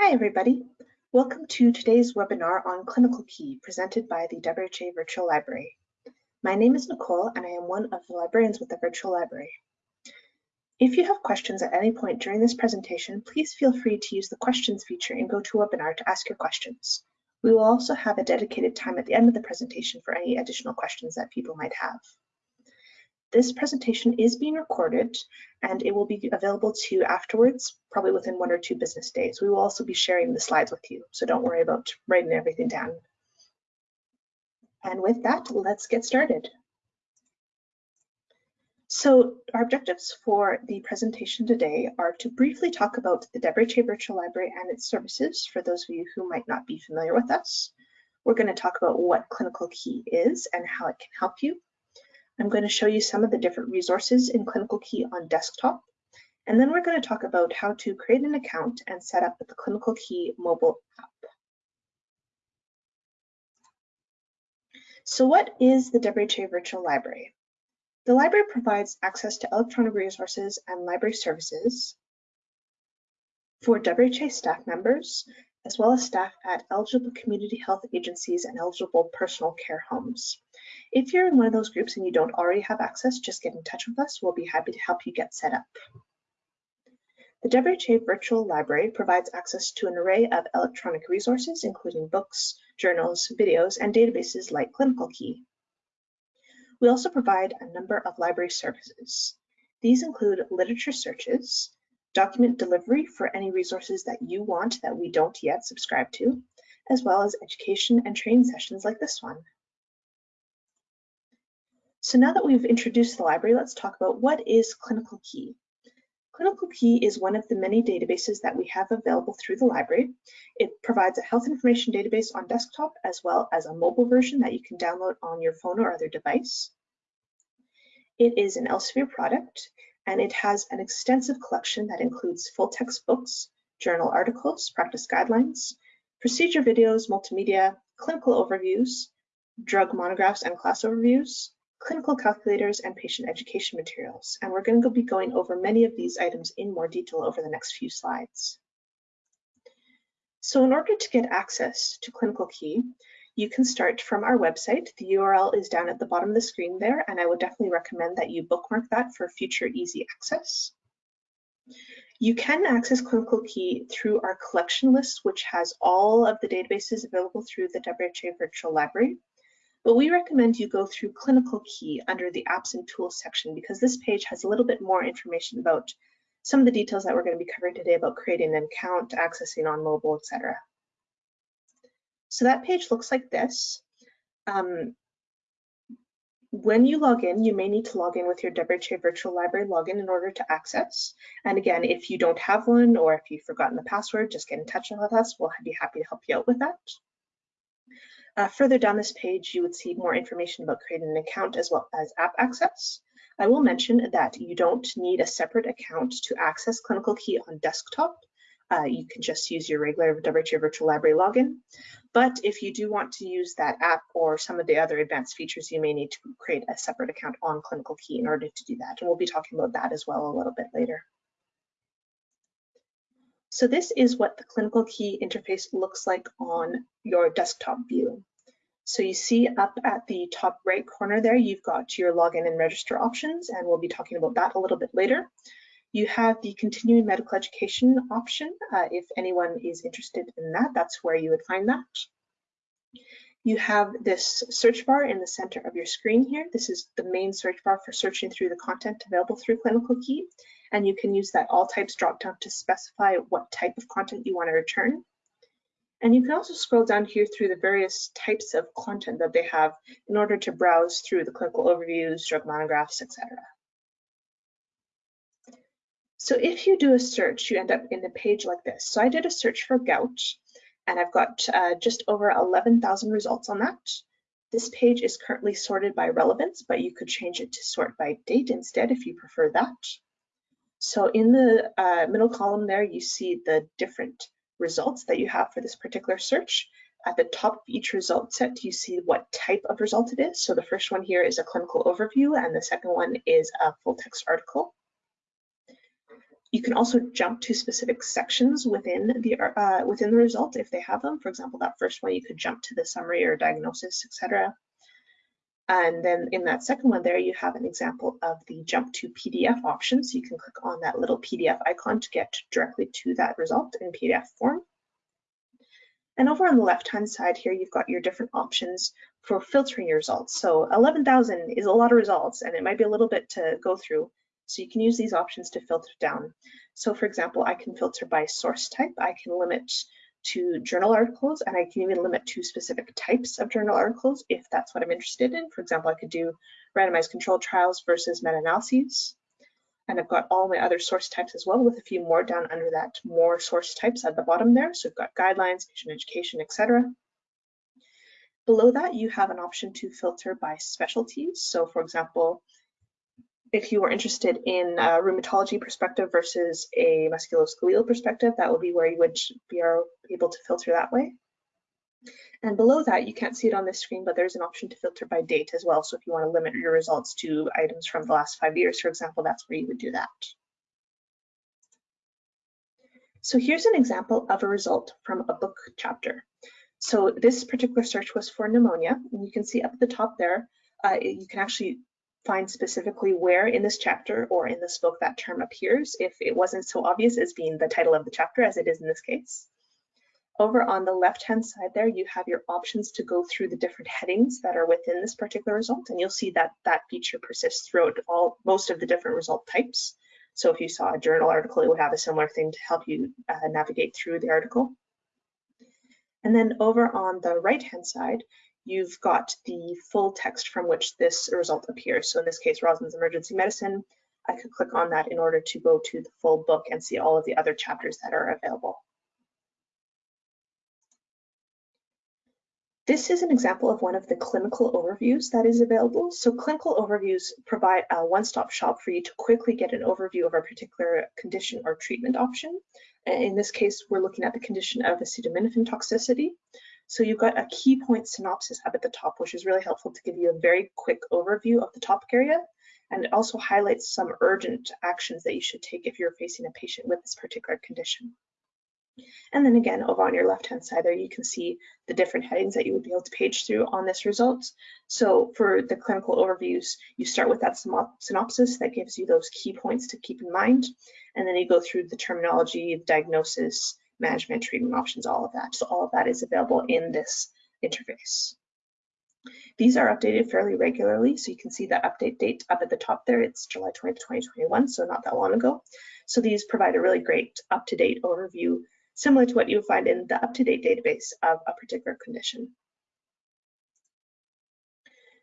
Hi, everybody. Welcome to today's webinar on Clinical Key presented by the WHA Virtual Library. My name is Nicole and I am one of the librarians with the Virtual Library. If you have questions at any point during this presentation, please feel free to use the questions feature in GoToWebinar to ask your questions. We will also have a dedicated time at the end of the presentation for any additional questions that people might have. This presentation is being recorded and it will be available to you afterwards, probably within one or two business days. We will also be sharing the slides with you, so don't worry about writing everything down. And with that, let's get started. So our objectives for the presentation today are to briefly talk about the WHA Virtual Library and its services for those of you who might not be familiar with us. We're going to talk about what Clinical Key is and how it can help you. I'm going to show you some of the different resources in Clinical Key on desktop. And then we're going to talk about how to create an account and set up the Clinical Key mobile app. So what is the WHA Virtual Library? The library provides access to electronic resources and library services for WHA staff members, as well as staff at eligible community health agencies and eligible personal care homes. If you're in one of those groups and you don't already have access, just get in touch with us. We'll be happy to help you get set up. The WHA Virtual Library provides access to an array of electronic resources, including books, journals, videos, and databases like Clinical Key. We also provide a number of library services. These include literature searches, document delivery for any resources that you want that we don't yet subscribe to, as well as education and training sessions like this one. So now that we've introduced the library, let's talk about what is Clinical Key. Clinical Key is one of the many databases that we have available through the library. It provides a health information database on desktop as well as a mobile version that you can download on your phone or other device. It is an Elsevier product and it has an extensive collection that includes full text books, journal articles, practice guidelines, procedure videos, multimedia, clinical overviews, drug monographs and class overviews, clinical calculators, and patient education materials. And we're going to be going over many of these items in more detail over the next few slides. So in order to get access to Clinical Key, you can start from our website. The URL is down at the bottom of the screen there, and I would definitely recommend that you bookmark that for future easy access. You can access Clinical Key through our collection list, which has all of the databases available through the WHA Virtual Library but we recommend you go through Clinical Key under the Apps and Tools section because this page has a little bit more information about some of the details that we're going to be covering today about creating an account, accessing on mobile, etc. So that page looks like this. Um, when you log in, you may need to log in with your WHA Virtual Library login in order to access. And again, if you don't have one or if you've forgotten the password, just get in touch with us. We'll be happy to help you out with that. Uh, further down this page, you would see more information about creating an account as well as app access. I will mention that you don't need a separate account to access Clinical Key on desktop. Uh, you can just use your regular WHA Virtual Library login. But if you do want to use that app or some of the other advanced features, you may need to create a separate account on Clinical Key in order to do that. And we'll be talking about that as well a little bit later. So this is what the clinical key interface looks like on your desktop view. So you see up at the top right corner there, you've got your login and register options, and we'll be talking about that a little bit later. You have the continuing medical education option. Uh, if anyone is interested in that, that's where you would find that. You have this search bar in the center of your screen here. This is the main search bar for searching through the content available through Clinical Key and you can use that all types dropdown to specify what type of content you want to return. And you can also scroll down here through the various types of content that they have in order to browse through the clinical overviews, drug monographs, etc. So if you do a search, you end up in a page like this. So I did a search for gout, and I've got uh, just over 11,000 results on that. This page is currently sorted by relevance, but you could change it to sort by date instead if you prefer that. So in the uh, middle column there, you see the different results that you have for this particular search. At the top of each result set, you see what type of result it is. So the first one here is a clinical overview, and the second one is a full text article. You can also jump to specific sections within the uh, within the result if they have them. For example, that first one you could jump to the summary or diagnosis, etc. And then in that second one there, you have an example of the jump to PDF option. So you can click on that little PDF icon to get directly to that result in PDF form. And over on the left-hand side here, you've got your different options for filtering your results. So 11,000 is a lot of results and it might be a little bit to go through. So you can use these options to filter down. So for example, I can filter by source type. I can limit to journal articles and I can even limit to specific types of journal articles if that's what I'm interested in. For example, I could do randomized controlled trials versus meta-analyses. And I've got all my other source types as well with a few more down under that more source types at the bottom there. So we've got guidelines, patient education, etc. Below that, you have an option to filter by specialties. So for example, if you were interested in a rheumatology perspective versus a musculoskeletal perspective, that would be where you would be able to filter that way. And below that, you can't see it on this screen, but there's an option to filter by date as well. So if you want to limit your results to items from the last five years, for example, that's where you would do that. So here's an example of a result from a book chapter. So this particular search was for pneumonia, and you can see up at the top there, uh, you can actually find specifically where in this chapter or in this book that term appears if it wasn't so obvious as being the title of the chapter as it is in this case. Over on the left-hand side there, you have your options to go through the different headings that are within this particular result, and you'll see that that feature persists throughout all most of the different result types. So if you saw a journal article, it would have a similar thing to help you uh, navigate through the article. And then over on the right-hand side, you've got the full text from which this result appears. So in this case, Rosen's Emergency Medicine, I could click on that in order to go to the full book and see all of the other chapters that are available. This is an example of one of the clinical overviews that is available. So clinical overviews provide a one-stop shop for you to quickly get an overview of a particular condition or treatment option. In this case, we're looking at the condition of acetaminophen toxicity. So you've got a key point synopsis up at the top, which is really helpful to give you a very quick overview of the topic area. And it also highlights some urgent actions that you should take if you're facing a patient with this particular condition. And then again, over on your left-hand side there, you can see the different headings that you would be able to page through on this result. So for the clinical overviews, you start with that synopsis that gives you those key points to keep in mind. And then you go through the terminology, diagnosis, management, treatment options, all of that. So all of that is available in this interface. These are updated fairly regularly, so you can see the update date up at the top there. It's July 20th, 2021, so not that long ago. So these provide a really great up-to-date overview, similar to what you would find in the up-to-date database of a particular condition.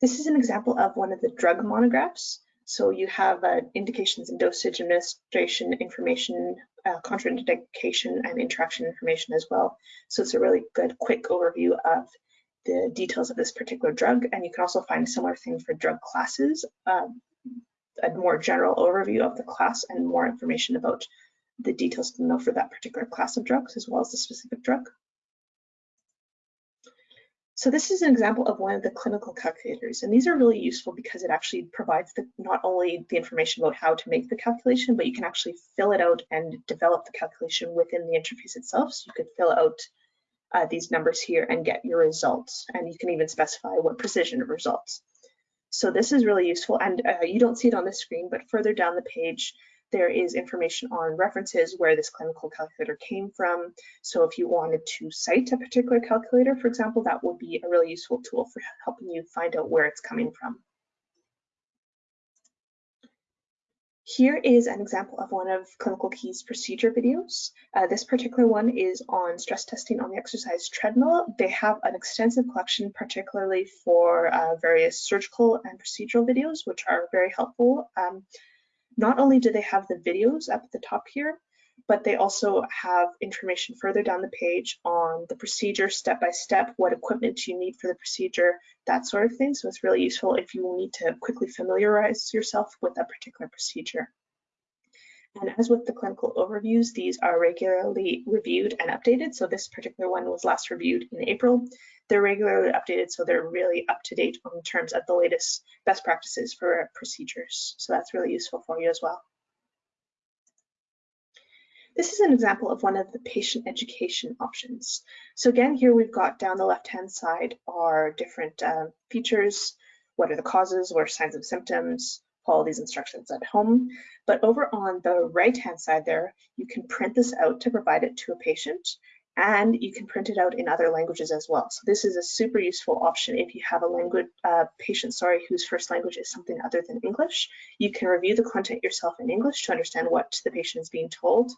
This is an example of one of the drug monographs. So you have uh, indications and dosage administration information, uh, contraindication and interaction information as well. So it's a really good quick overview of the details of this particular drug. And you can also find a similar thing for drug classes, um, a more general overview of the class and more information about the details to know for that particular class of drugs as well as the specific drug. So this is an example of one of the clinical calculators, and these are really useful because it actually provides the, not only the information about how to make the calculation, but you can actually fill it out and develop the calculation within the interface itself. So you could fill out uh, these numbers here and get your results, and you can even specify what precision of results. So this is really useful, and uh, you don't see it on the screen, but further down the page, there is information on references where this clinical calculator came from. So if you wanted to cite a particular calculator, for example, that would be a really useful tool for helping you find out where it's coming from. Here is an example of one of Clinical Key's procedure videos. Uh, this particular one is on stress testing on the exercise treadmill. They have an extensive collection, particularly for uh, various surgical and procedural videos, which are very helpful. Um, not only do they have the videos up at the top here, but they also have information further down the page on the procedure step by step, what equipment you need for the procedure, that sort of thing. So it's really useful if you need to quickly familiarize yourself with that particular procedure. And as with the clinical overviews, these are regularly reviewed and updated. So this particular one was last reviewed in April. They're regularly updated, so they're really up to date on terms of the latest best practices for procedures. So that's really useful for you as well. This is an example of one of the patient education options. So again, here we've got down the left-hand side are different uh, features. What are the causes? What are signs and symptoms? Follow these instructions at home. But over on the right-hand side there, you can print this out to provide it to a patient and you can print it out in other languages as well. So this is a super useful option if you have a language uh, patient, sorry, whose first language is something other than English. You can review the content yourself in English to understand what the patient is being told,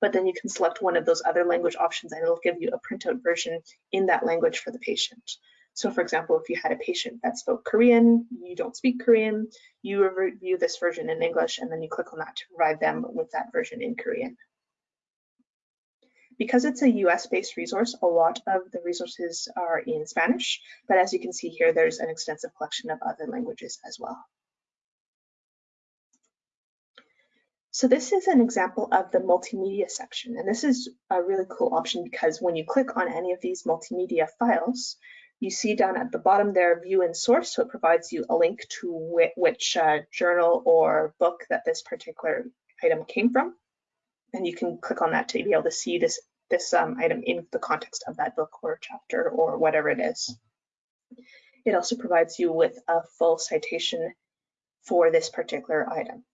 but then you can select one of those other language options and it'll give you a printout version in that language for the patient. So for example, if you had a patient that spoke Korean, you don't speak Korean, you review this version in English and then you click on that to provide them with that version in Korean. Because it's a US-based resource, a lot of the resources are in Spanish, but as you can see here, there's an extensive collection of other languages as well. So this is an example of the multimedia section, and this is a really cool option because when you click on any of these multimedia files, you see down at the bottom there, view and source, so it provides you a link to which uh, journal or book that this particular item came from and you can click on that to be able to see this this um, item in the context of that book or chapter or whatever it is. It also provides you with a full citation for this particular item.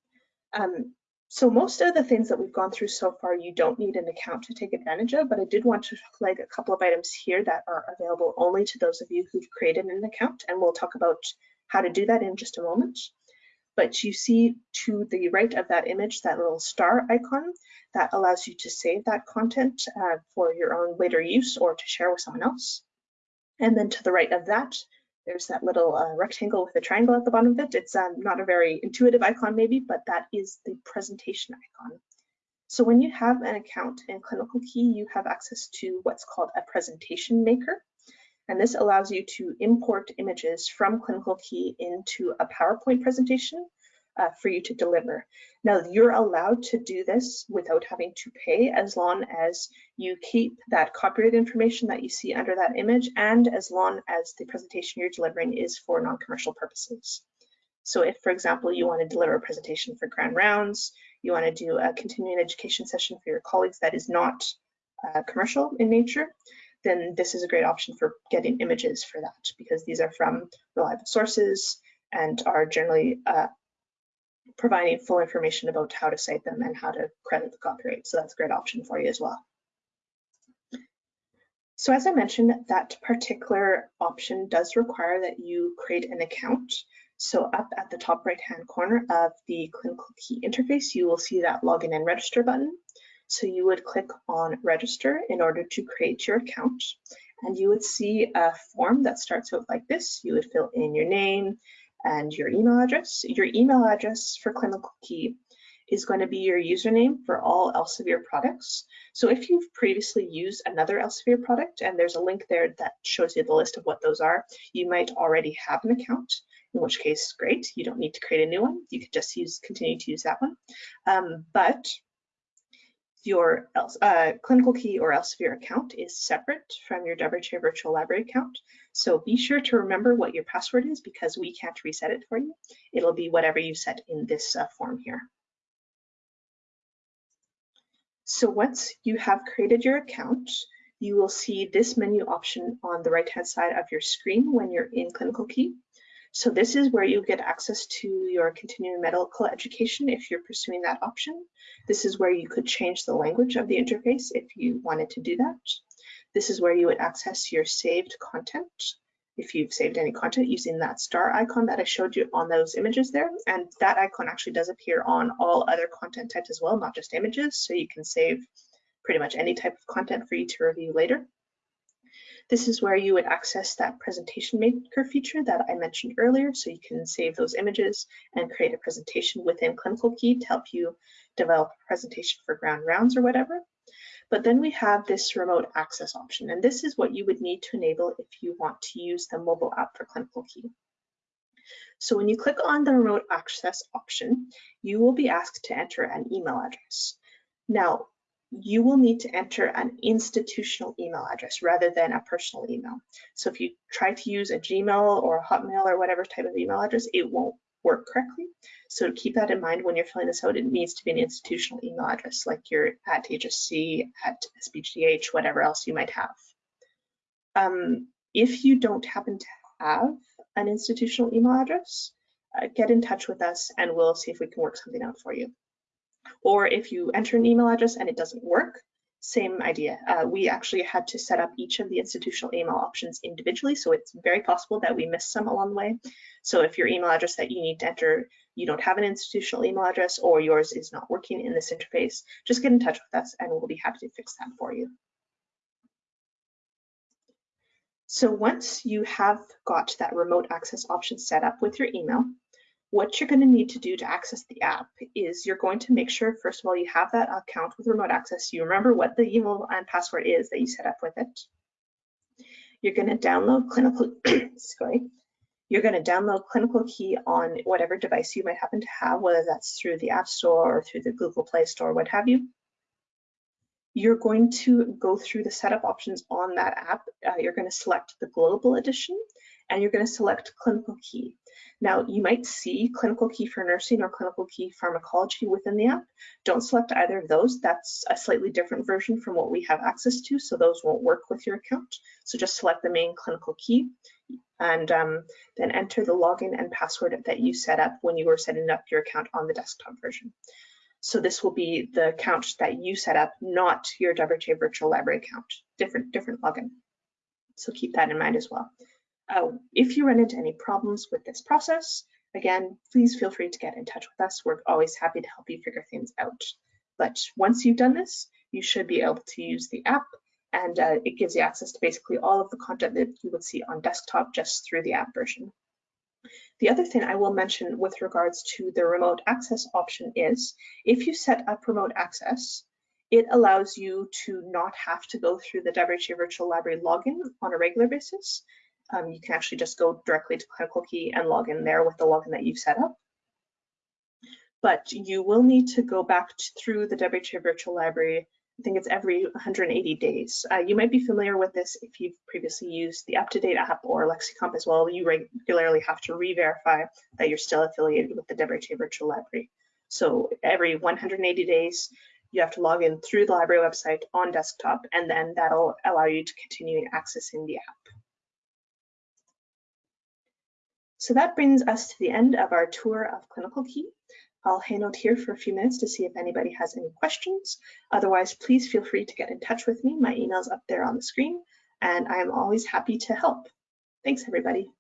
Um, so most of the things that we've gone through so far, you don't need an account to take advantage of, but I did want to flag a couple of items here that are available only to those of you who've created an account, and we'll talk about how to do that in just a moment but you see to the right of that image, that little star icon that allows you to save that content uh, for your own later use or to share with someone else. And then to the right of that, there's that little uh, rectangle with a triangle at the bottom of it. It's um, not a very intuitive icon maybe, but that is the presentation icon. So when you have an account in Clinical Key, you have access to what's called a presentation maker. And this allows you to import images from Clinical Key into a PowerPoint presentation uh, for you to deliver. Now you're allowed to do this without having to pay as long as you keep that copyright information that you see under that image and as long as the presentation you're delivering is for non-commercial purposes. So if, for example, you want to deliver a presentation for Grand Rounds, you want to do a continuing education session for your colleagues that is not uh, commercial in nature, then this is a great option for getting images for that because these are from reliable sources and are generally uh, providing full information about how to cite them and how to credit the copyright. So that's a great option for you as well. So as I mentioned, that particular option does require that you create an account. So up at the top right hand corner of the clinical key interface, you will see that login and register button. So you would click on register in order to create your account and you would see a form that starts out like this. You would fill in your name and your email address. Your email address for Clinical Key is going to be your username for all Elsevier products. So if you've previously used another Elsevier product and there's a link there that shows you the list of what those are, you might already have an account, in which case, great, you don't need to create a new one. You could just use continue to use that one. Um, but your uh, clinical key or Elsevier account is separate from your WRHA virtual library account. So be sure to remember what your password is because we can't reset it for you. It'll be whatever you set in this uh, form here. So once you have created your account, you will see this menu option on the right hand side of your screen when you're in Clinical Key. So this is where you get access to your continuing medical education if you're pursuing that option. This is where you could change the language of the interface if you wanted to do that. This is where you would access your saved content if you've saved any content using that star icon that I showed you on those images there. And that icon actually does appear on all other content types as well, not just images. So you can save pretty much any type of content for you to review later. This is where you would access that presentation maker feature that I mentioned earlier. So you can save those images and create a presentation within Clinical Key to help you develop a presentation for Grand Rounds or whatever. But then we have this remote access option, and this is what you would need to enable if you want to use the mobile app for Clinical Key. So when you click on the remote access option, you will be asked to enter an email address. Now, you will need to enter an institutional email address rather than a personal email. So if you try to use a Gmail or a Hotmail or whatever type of email address, it won't work correctly. So keep that in mind when you're filling this out. It needs to be an institutional email address like you're at HSC, at SBGH, whatever else you might have. Um, if you don't happen to have an institutional email address, uh, get in touch with us and we'll see if we can work something out for you. Or if you enter an email address and it doesn't work, same idea. Uh, we actually had to set up each of the institutional email options individually, so it's very possible that we missed some along the way. So if your email address that you need to enter, you don't have an institutional email address or yours is not working in this interface, just get in touch with us and we'll be happy to fix that for you. So once you have got that remote access option set up with your email, what you're going to need to do to access the app is you're going to make sure, first of all, you have that account with remote access. You remember what the email and password is that you set up with it. You're going to download clinical, sorry, you're going to download clinical key on whatever device you might happen to have, whether that's through the App Store or through the Google Play Store, what have you you're going to go through the setup options on that app. Uh, you're going to select the global edition and you're going to select clinical key. Now you might see clinical key for nursing or clinical key pharmacology within the app. Don't select either of those. That's a slightly different version from what we have access to, so those won't work with your account. So just select the main clinical key and um, then enter the login and password that you set up when you were setting up your account on the desktop version. So this will be the account that you set up, not your WRHA Virtual Library account, different, different login. So keep that in mind as well. Uh, if you run into any problems with this process, again, please feel free to get in touch with us. We're always happy to help you figure things out. But once you've done this, you should be able to use the app and uh, it gives you access to basically all of the content that you would see on desktop just through the app version. The other thing I will mention with regards to the remote access option is if you set up remote access, it allows you to not have to go through the WRHA Virtual Library login on a regular basis. Um, you can actually just go directly to Clinical and log in there with the login that you've set up. But you will need to go back through the WRHA Virtual Library I think it's every 180 days. Uh, you might be familiar with this if you've previously used the UpToDate app or LexiComp as well. You regularly have to re-verify that you're still affiliated with the WRHA Virtual Library. So every 180 days, you have to log in through the library website on desktop, and then that'll allow you to continue accessing the app. So that brings us to the end of our tour of Clinical Key. I'll hang out here for a few minutes to see if anybody has any questions. Otherwise, please feel free to get in touch with me. My email's up there on the screen, and I'm always happy to help. Thanks, everybody.